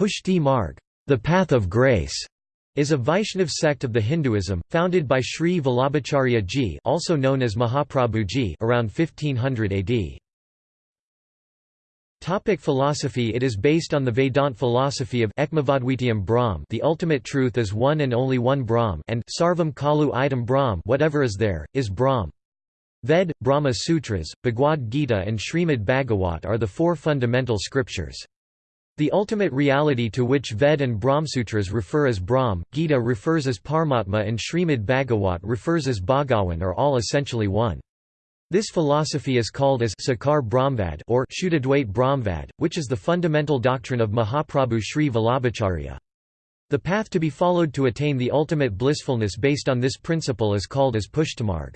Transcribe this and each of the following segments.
Pushti Marg, the path of grace, is a Vaishnav sect of the Hinduism, founded by Sri Vallabhacharya ji also known as Mahaprabhu ji around 1500 AD. Topic philosophy It is based on the Vedant philosophy of Ekmavadvitiyam Brahm the ultimate truth is one and only one Brahm and Sarvam Khalu Idam Brahm whatever is there, is Brahm. Ved, Brahma Sutras, Bhagavad Gita and Srimad Bhagavat are the four fundamental scriptures. The ultimate reality to which Ved and Brahmsutras refer as Brahm, Gita refers as Paramatma and Srimad Bhagavat refers as Bhagawan are all essentially one. This philosophy is called as Sakar Brahmvad or Shuddhadvait Brahmvad, which is the fundamental doctrine of Mahaprabhu Sri Vallabhacharya. The path to be followed to attain the ultimate blissfulness based on this principle is called as Pushtimarg.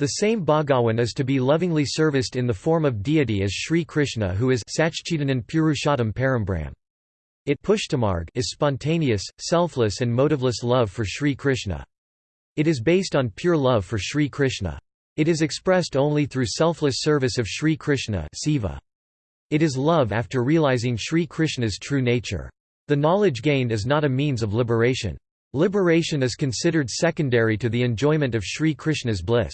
The same Bhagawan is to be lovingly serviced in the form of deity as Sri Krishna who is Satchidanand Purushottam Parambrahm. It Pushtimarg is spontaneous, selfless and motiveless love for Sri Krishna. It is based on pure love for Sri Krishna. It is expressed only through selfless service of Sri Krishna Seva. It is love after realizing Sri Krishna's true nature. The knowledge gained is not a means of liberation. Liberation is considered secondary to the enjoyment of Sri Krishna's bliss.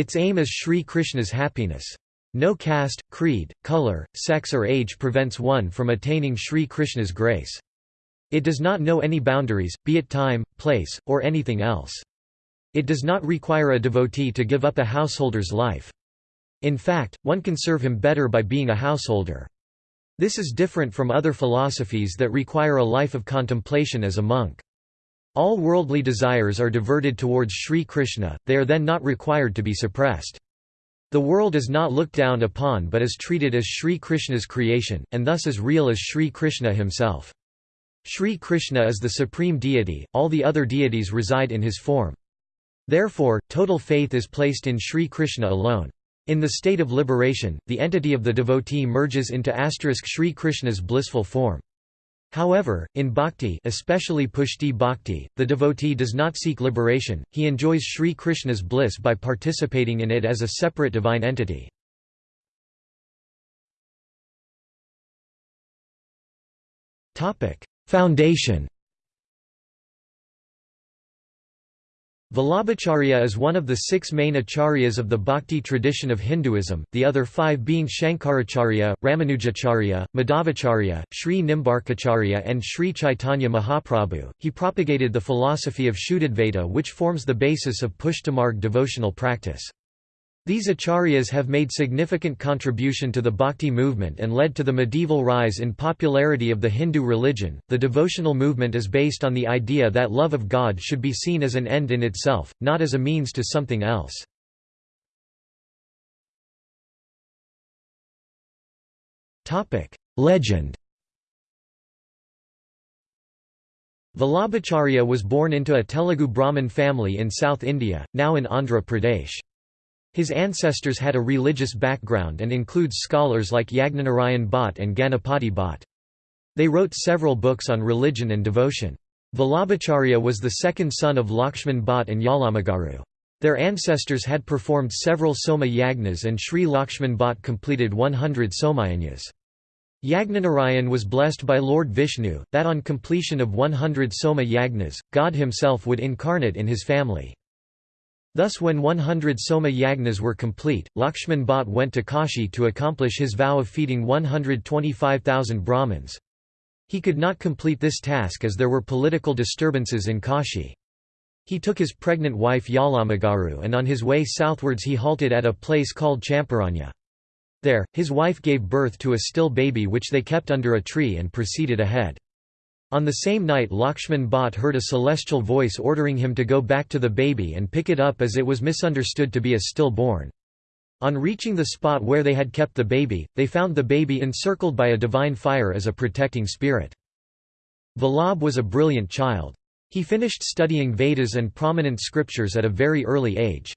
Its aim is Sri Krishna's happiness. No caste, creed, color, sex or age prevents one from attaining Sri Krishna's grace. It does not know any boundaries, be it time, place, or anything else. It does not require a devotee to give up a householder's life. In fact, one can serve him better by being a householder. This is different from other philosophies that require a life of contemplation as a monk. All worldly desires are diverted towards Sri Krishna, they are then not required to be suppressed. The world is not looked down upon but is treated as Sri Krishna's creation, and thus as real as Sri Krishna himself. Sri Krishna is the supreme deity, all the other deities reside in his form. Therefore, total faith is placed in Sri Krishna alone. In the state of liberation, the entity of the devotee merges into asterisk Sri Krishna's blissful form. However, in bhakti especially pushti bhakti, the devotee does not seek liberation, he enjoys Sri Krishna's bliss by participating in it as a separate divine entity. Foundation Vallabhacharya is one of the six main acharyas of the bhakti tradition of Hinduism, the other five being Shankaracharya, Ramanujacharya, Madhavacharya, Sri Nimbarkacharya and Sri Chaitanya Mahaprabhu. He propagated the philosophy of Shuddhadvaita which forms the basis of Pushtimarg devotional practice. These acharyas have made significant contribution to the bhakti movement and led to the medieval rise in popularity of the Hindu religion. The devotional movement is based on the idea that love of God should be seen as an end in itself, not as a means to something else. Topic: Legend Vallabhacharya was born into a Telugu Brahmin family in South India, now in Andhra Pradesh. His ancestors had a religious background and includes scholars like Yagnanarayan Bhatt and Ganapati Bhatt. They wrote several books on religion and devotion. Vallabhacharya was the second son of Lakshman Bhatt and Yalamagaru. Their ancestors had performed several Soma Yagnas and Sri Lakshman Bhatt completed 100 Somayagnas. Yagnanarayan was blessed by Lord Vishnu, that on completion of 100 Soma Yagnas, God himself would incarnate in his family. Thus when 100 Soma Yagnas were complete, Lakshman Bhatt went to Kashi to accomplish his vow of feeding 125,000 Brahmins. He could not complete this task as there were political disturbances in Kashi. He took his pregnant wife Yalamagaru and on his way southwards he halted at a place called Champaranya. There, his wife gave birth to a still baby which they kept under a tree and proceeded ahead. On the same night Lakshman Bhatt heard a celestial voice ordering him to go back to the baby and pick it up as it was misunderstood to be a stillborn. On reaching the spot where they had kept the baby, they found the baby encircled by a divine fire as a protecting spirit. Vallabh was a brilliant child. He finished studying Vedas and prominent scriptures at a very early age.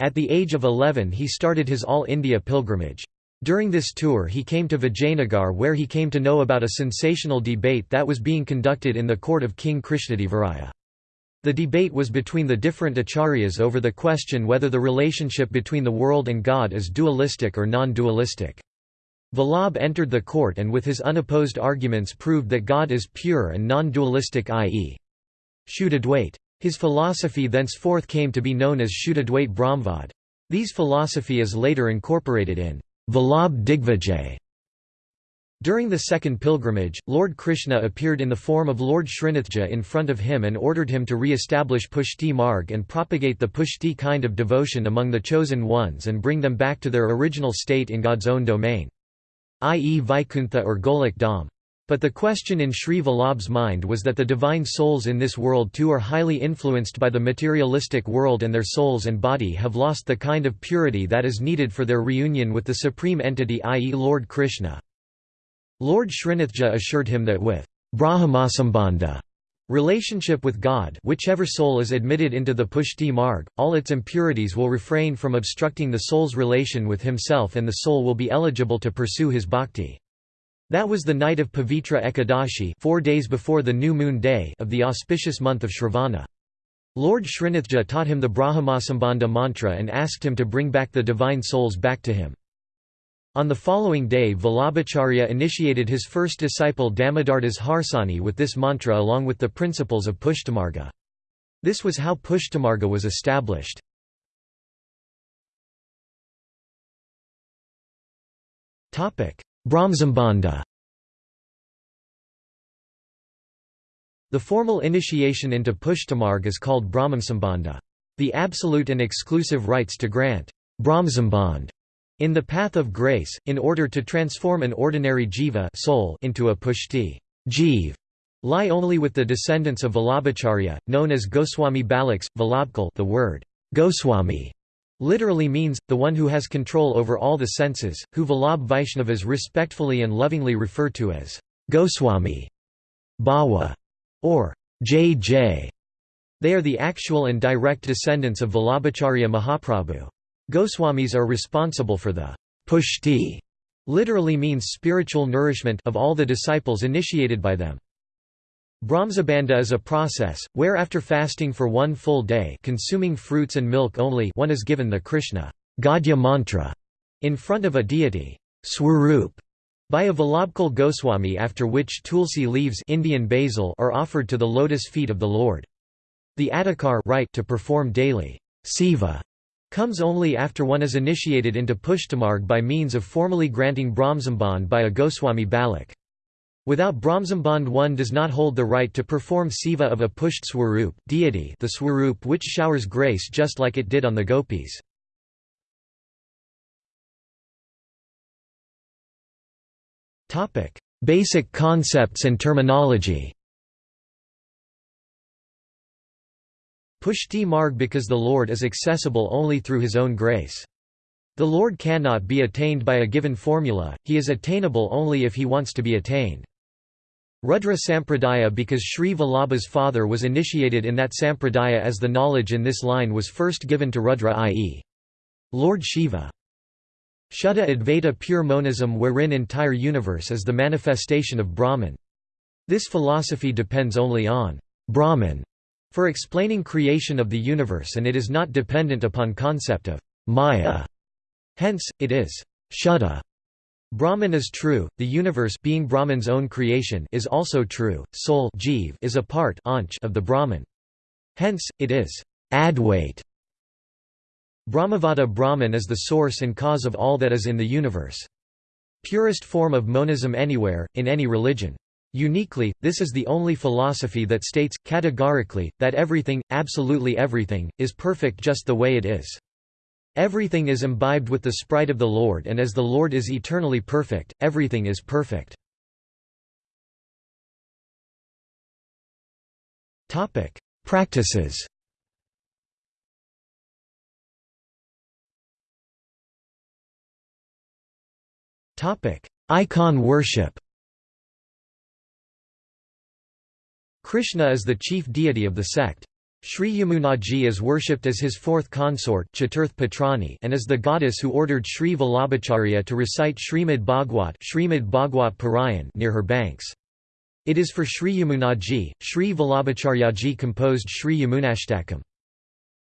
At the age of 11 he started his All India pilgrimage. During this tour he came to Vijayanagar where he came to know about a sensational debate that was being conducted in the court of King Krishnadevaraya. The debate was between the different acharyas over the question whether the relationship between the world and God is dualistic or non-dualistic. Vallabh entered the court and with his unopposed arguments proved that God is pure and non-dualistic i.e. Shuddhadvait. His philosophy thenceforth came to be known as Shuddhadvait Brahmvad. These philosophy is later incorporated in Vallabh Digvijay. During the second pilgrimage, Lord Krishna appeared in the form of Lord Srinathji in front of him and ordered him to re-establish Pushti Marg and propagate the Pushti kind of devotion among the chosen ones and bring them back to their original state in God's own domain i.e. Vaikuntha or Golok Dham. But the question in Sri Vallabh's mind was that the divine souls in this world too are highly influenced by the materialistic world and their souls and body have lost the kind of purity that is needed for their reunion with the supreme entity i.e. Lord Krishna. Lord Srinathji assured him that with Brahmasambandha Relationship with God whichever soul is admitted into the Pushti Marg, all its impurities will refrain from obstructing the soul's relation with himself and the soul will be eligible to pursue his bhakti. That was the night of Pavitra Ekadashi four days before the new moon day of the auspicious month of Shravana. Lord Srinathji taught him the Brahmasambandha mantra and asked him to bring back the divine souls back to him. On the following day Vallabhacharya initiated his first disciple Damodardas Harsani with this mantra along with the principles of Pushtimarga. This was how Pushtimarga was established. Brahmasambandha The formal initiation into Pushtimarg is called Brahmasambandha. The absolute and exclusive rights to grant Brahmasambandha in the path of grace, in order to transform an ordinary jiva soul into a pushti jeev, lie only with the descendants of Vallabhacharya, known as Goswami Balaks, Vallabhkul the word Goswami literally means, the one who has control over all the senses, who Vallabh Vaishnavas respectfully and lovingly refer to as Goswami, Bawa, or J.J. They are the actual and direct descendants of Vallabhacharya Mahaprabhu. Goswamis are responsible for the pushti, literally means spiritual nourishment of all the disciples initiated by them. Brahmasambandha is a process, where after fasting for one full day consuming fruits and milk only one is given the Krishna Gadya mantra in front of a deity Swarup by a Vallabhkul Goswami after which tulsi leaves Indian basil are offered to the lotus feet of the Lord. The adhikar right to perform daily seva comes only after one is initiated into pushtimarg by means of formally granting Brahmasambandha by a Goswami Balak. Without Brahmasambandha one does not hold the right to perform seva of a Pusht Swarup deity the Swarup which showers grace just like it did on the gopis. Basic concepts and terminology Pushti Marg because the Lord is accessible only through his own grace. The Lord cannot be attained by a given formula, he is attainable only if he wants to be attained. Rudra Sampradaya because Sri Vallabha's father was initiated in that Sampradaya as the knowledge in this line was first given to Rudra i.e. Lord Shiva. Shuddha Advaita pure monism wherein entire universe is the manifestation of Brahman. This philosophy depends only on Brahman for explaining creation of the universe and it is not dependent upon concept of Maya. Hence, it is Shuddha. Brahman is true, the universe being Brahman's own creation is also true, soul jeev is a part of the Brahman. Hence, it is Advait. Brahmavada Brahman is the source and cause of all that is in the universe. Purest form of monism anywhere, in any religion. Uniquely, this is the only philosophy that states, categorically, that everything, absolutely everything, is perfect just the way it is. Everything is imbibed with the sprite of the Lord and as the Lord is eternally perfect, everything is perfect. Practices Icon worship Krishna is the chief deity of the sect. Sri Yamunaji is worshipped as his fourth consort Chaturth Patrani and is the goddess who ordered Sri Vallabhacharya to recite Srimad Bhagwat, Srimad Bhagwat Parayan near her banks. It is for Sri Yamunaji, Sri Vallabhacharyaji composed Sri Yamunashtakam.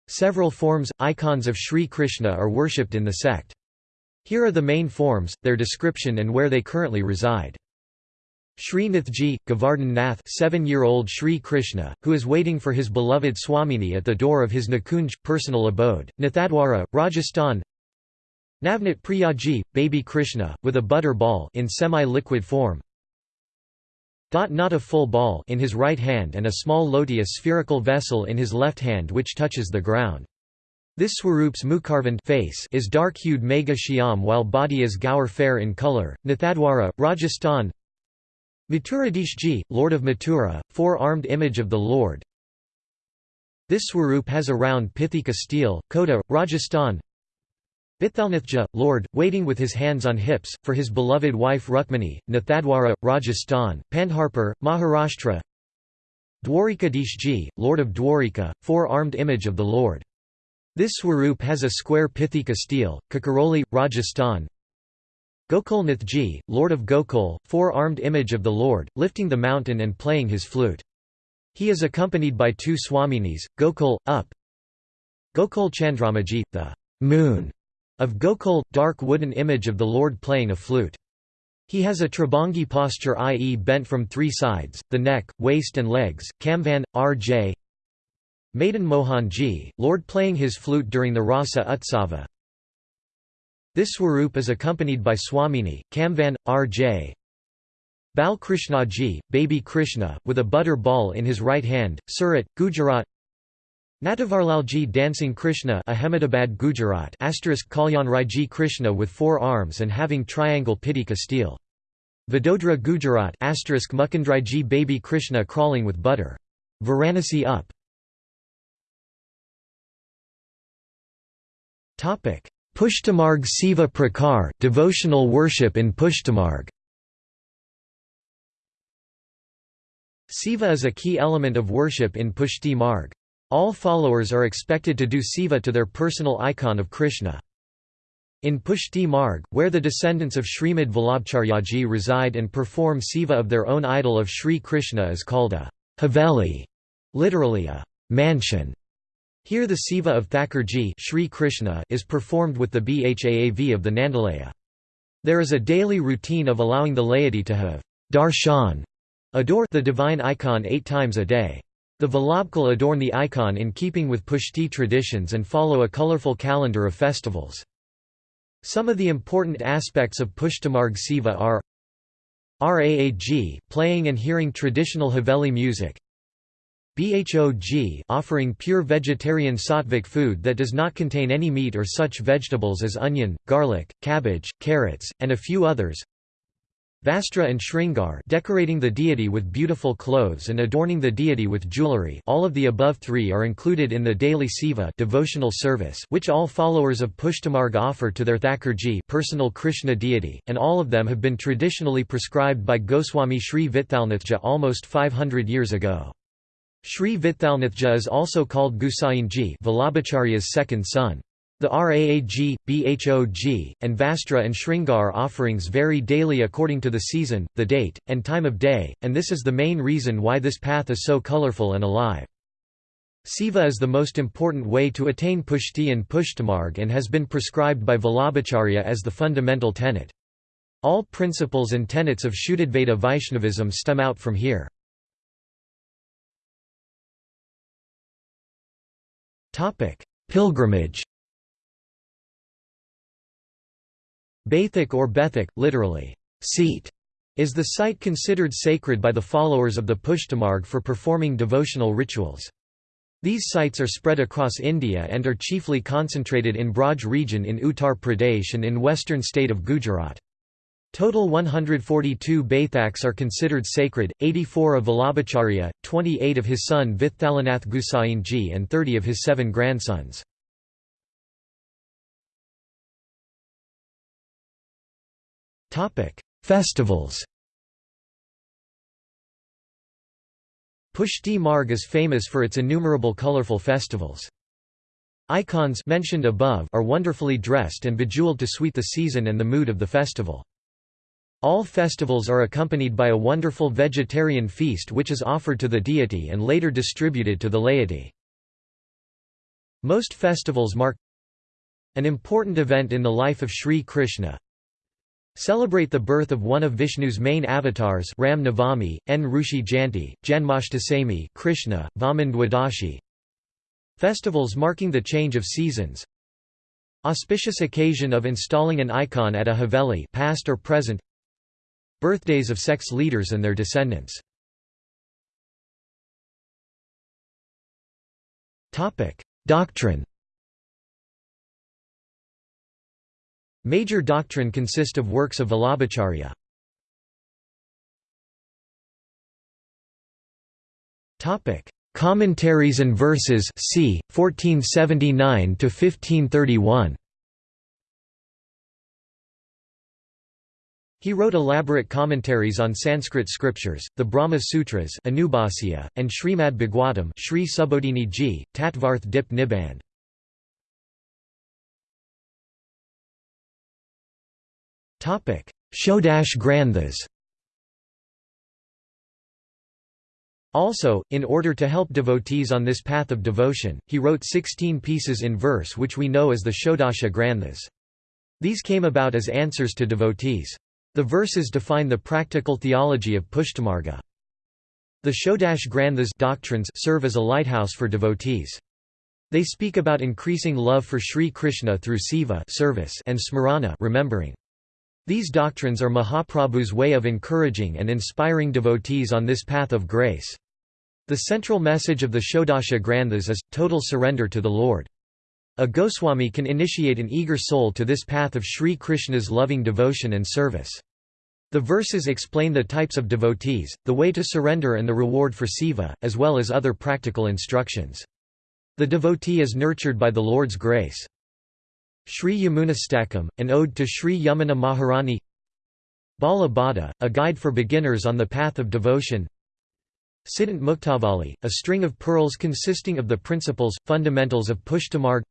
Several forms, icons of Sri Krishna are worshipped in the sect. Here are the main forms, their description and where they currently reside. Sri Nathji, Govardhan Nath seven-year-old Sri Krishna, who is waiting for his beloved Swamini at the door of his Nikunj, personal abode, Nathadwara, Rajasthan Navnit Priyaji, baby Krishna, with a butter ball in semi-liquid form not a full ball in his right hand and a small loti a spherical vessel in his left hand which touches the ground. This Swaroop's Mukharvand face is dark-hued Megha Shyam while body is Gaur fair in colour. Nathadwara, Rajasthan Mathuradishji, Lord of Mathura, four-armed image of the Lord. This Swaroop has a round Pithika stele, Kota, Rajasthan. Vithalnathji, Lord, waiting with his hands on hips, for his beloved wife Rukmini, Nathadwara, Rajasthan, Pandharpur, Maharashtra. Dwarikadishji, Lord of Dwarika, four-armed image of the Lord. This Swaroop has a square Pithika stele, Kakaroli, Rajasthan Gokulnathji, Lord of Gokul, four-armed image of the Lord, lifting the mountain and playing his flute. He is accompanied by two Swaminis, Gokul, up Gokul Chandramaji, the moon of Gokul, dark wooden image of the Lord playing a flute. He has a Tribhangi posture i.e. bent from three sides, the neck, waist and legs, Kamvan, R.J. Madan Mohanji, Lord playing his flute during the Rasa Utsava, this swarup is accompanied by Swamini, Kamvan, R.J. Bal Krishnaji, baby Krishna, with a butter ball in his right hand, Surat, Gujarat Natavarlalji dancing Krishna Ahmedabad Gujarat asterisk Kalyan Krishna with four arms and having triangle Pithika stele. Vadodara Gujarat asterisk Mukundriji baby Krishna crawling with butter. Varanasi up Pushtimarg Seva Prakar devotional worship in Pushtimarg Seva is a key element of worship in Pushti Marg. All followers are expected to do Seva to their personal icon of Krishna. In Pushti Marg, where the descendants of Srimad Vallabhacharyaji reside and perform Seva of their own idol of Sri Krishna is called a Haveli, literally a mansion. Here the Seva of Thakurji Sri Krishna is performed with the Bhaav of the Nandalaya. There is a daily routine of allowing the laity to have darshan, adore the divine icon eight times a day. The Vallabhkul adorn the icon in keeping with Pushti traditions and follow a colorful calendar of festivals. Some of the important aspects of Pushtimarg Seva are Raag playing and hearing traditional Haveli music BHOG offering pure vegetarian sattvic food that does not contain any meat or such vegetables as onion, garlic, cabbage, carrots, and a few others. Vastra and Shringar decorating the deity with beautiful clothes and adorning the deity with jewelry all of the above three are included in the daily Seva devotional service which all followers of Pushtimarg offer to their Thakurji personal Krishna deity, and all of them have been traditionally prescribed by Goswami Sri Vithalnathji almost 500 years ago. Sri Vithalnathji is also called Gusainji Vallabhacharya's second son. The Raag, Bhog, and Vastra and Shringar offerings vary daily according to the season, the date, and time of day, and this is the main reason why this path is so colorful and alive. Seva is the most important way to attain Pushti and Pushtimarg and has been prescribed by Vallabhacharya as the fundamental tenet. All principles and tenets of Shuddhadvaita Vaishnavism stem out from here. Pilgrimage Baithak or Bethak, literally, seat, is the site considered sacred by the followers of the Pushtimarg for performing devotional rituals. These sites are spread across India and are chiefly concentrated in Braj region in Uttar Pradesh and in western state of Gujarat. Total 142 Baithaks are considered sacred, 84 of Vallabhacharya, 28 of his son Vithalanath Gusainji and 30 of his seven grandsons. Festivals Pushti Marg is famous for its innumerable colorful festivals. Icons mentioned above are wonderfully dressed and bejeweled to suit the season and the mood of the festival. All festivals are accompanied by a wonderful vegetarian feast which is offered to the deity and later distributed to the laity. Most festivals mark An important event in the life of Sri Krishna. Celebrate the birth of one of Vishnu's main avatars Ram Navami, N. Rushi Janti, Janmashtami Krishna, Vaman Dwadashi. Festivals marking the change of seasons. Auspicious occasion of installing an icon at a haveli past or present. Birthdays of sex leaders and their descendants. Topic: Doctrine Major doctrine consist of works of Vallabhacharya. Commentaries and verses c. 1479 to 1531. He wrote elaborate commentaries on Sanskrit scriptures, the Brahma Sutras Anubhasya, and Srimad Bhagwatam Sri Subodhini Ji, Tattvarth Dip. Shodash Granthas Also, in order to help devotees on this path of devotion, he wrote 16 pieces in verse which we know as the Shodasha Granthas. These came about as answers to devotees. The verses define the practical theology of Pushtimarga. The Shodash Granthas doctrines serve as a lighthouse for devotees. They speak about increasing love for Sri Krishna through Seva service and smarana remembering. These doctrines are Mahaprabhu's way of encouraging and inspiring devotees on this path of grace. The central message of the Shodasha Granthas is, total surrender to the Lord. A Goswami can initiate an eager soul to this path of Sri Krishna's loving devotion and service. The verses explain the types of devotees, the way to surrender and the reward for Seva, as well as other practical instructions. The devotee is nurtured by the Lord's grace. Sri Yamunashtakam, an ode to Sri Yamuna Maharani Bala Bada, a guide for beginners on the path of devotion Siddhant Muktavali, a string of pearls consisting of the principles, fundamentals of Pushtimarg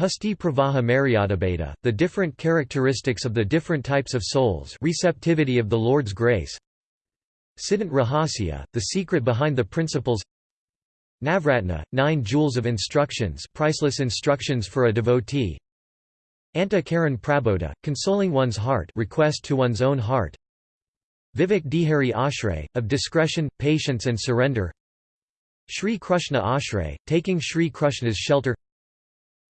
Pushti Pravaha Maryadabheda, the different characteristics of the different types of souls receptivity of the Lord's grace. Siddhant Rahasya, the secret behind the principles. Navratna, nine jewels of instructions priceless instructions for a devotee. Anta Karan Prabodha, consoling one's heart request to one's own heart. Vivek Dihari Ashray, of discretion, patience and surrender. Sri Krishna Ashray, taking Sri Krishna's shelter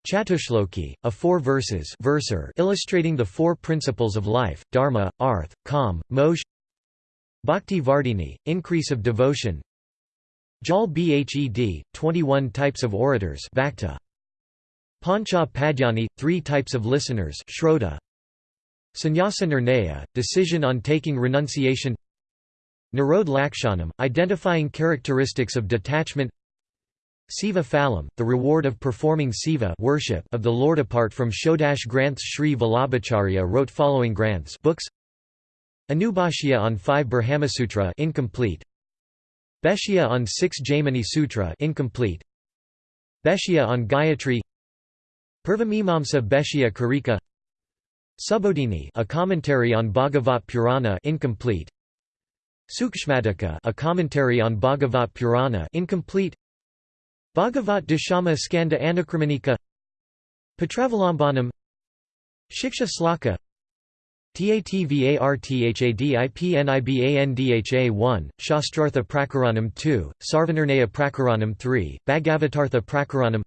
Chatushloki, a four verses verser illustrating the four principles of life, dharma, arth, kam, moksha Bhakti Vardhini, increase of devotion Jal Bhed, 21 types of orators Vakta. Pancha Padyani, three types of listeners Shrota. Sannyasa Nirnaya, decision on taking renunciation Nirodh Lakshanam, identifying characteristics of detachment Seva Phalam, the reward of performing Seva worship of the Lord apart from Shodash Granths Sri Vallabhacharya wrote following Granths books. Anubhashya on 5 Brahmasutra incomplete. Bhashya on 6 Jaimini Sutra incomplete. Bhashya on Gayatri. Purvamimamsa Bhashya Karika. Subodhini a commentary on Bhagavat Purana incomplete. Sukshmadika a commentary on Bhagavat Purana incomplete Bhagavat Dashama Skanda Anukramanika Patravalambanam Shiksha Shloka Tatvarthadipnibandha 1, Shastrartha Prakaranam 2, Sarvanirnaya Prakaranam 3, Bhagavatartha Prakaranam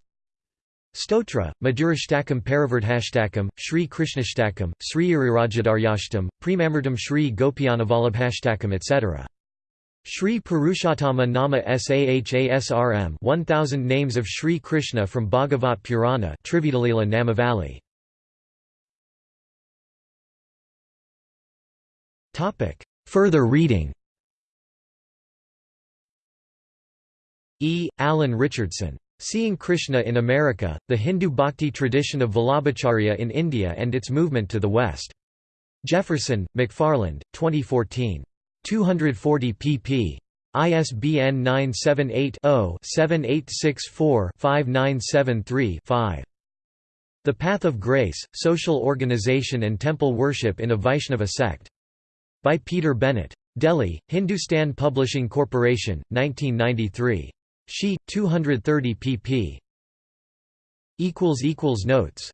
Stotra, Madhurashtakam Paravardhashtakam, Sri Krishnashtakam, Sri Irirajadaryashtam, Premamritam Sri Gopijanavallabhashtakam etc. Sri Purushottama Nama Sahasram 1000 names of Sri Krishna from Bhagavat Purana Trividalila Namavali Topic Further reading E. Alan Richardson. Seeing Krishna in America, The Hindu Bhakti Tradition of Vallabhacharya in India and Its Movement to the West. Jefferson, McFarland, 2014. 240 pp. ISBN 978 0 7864 5973 5. The Path of Grace, Social Organization and Temple Worship in a Vaishnava Sect. By Peter Bennett. Delhi, Hindustan Publishing Corporation, 1993. She, 230 pp. Notes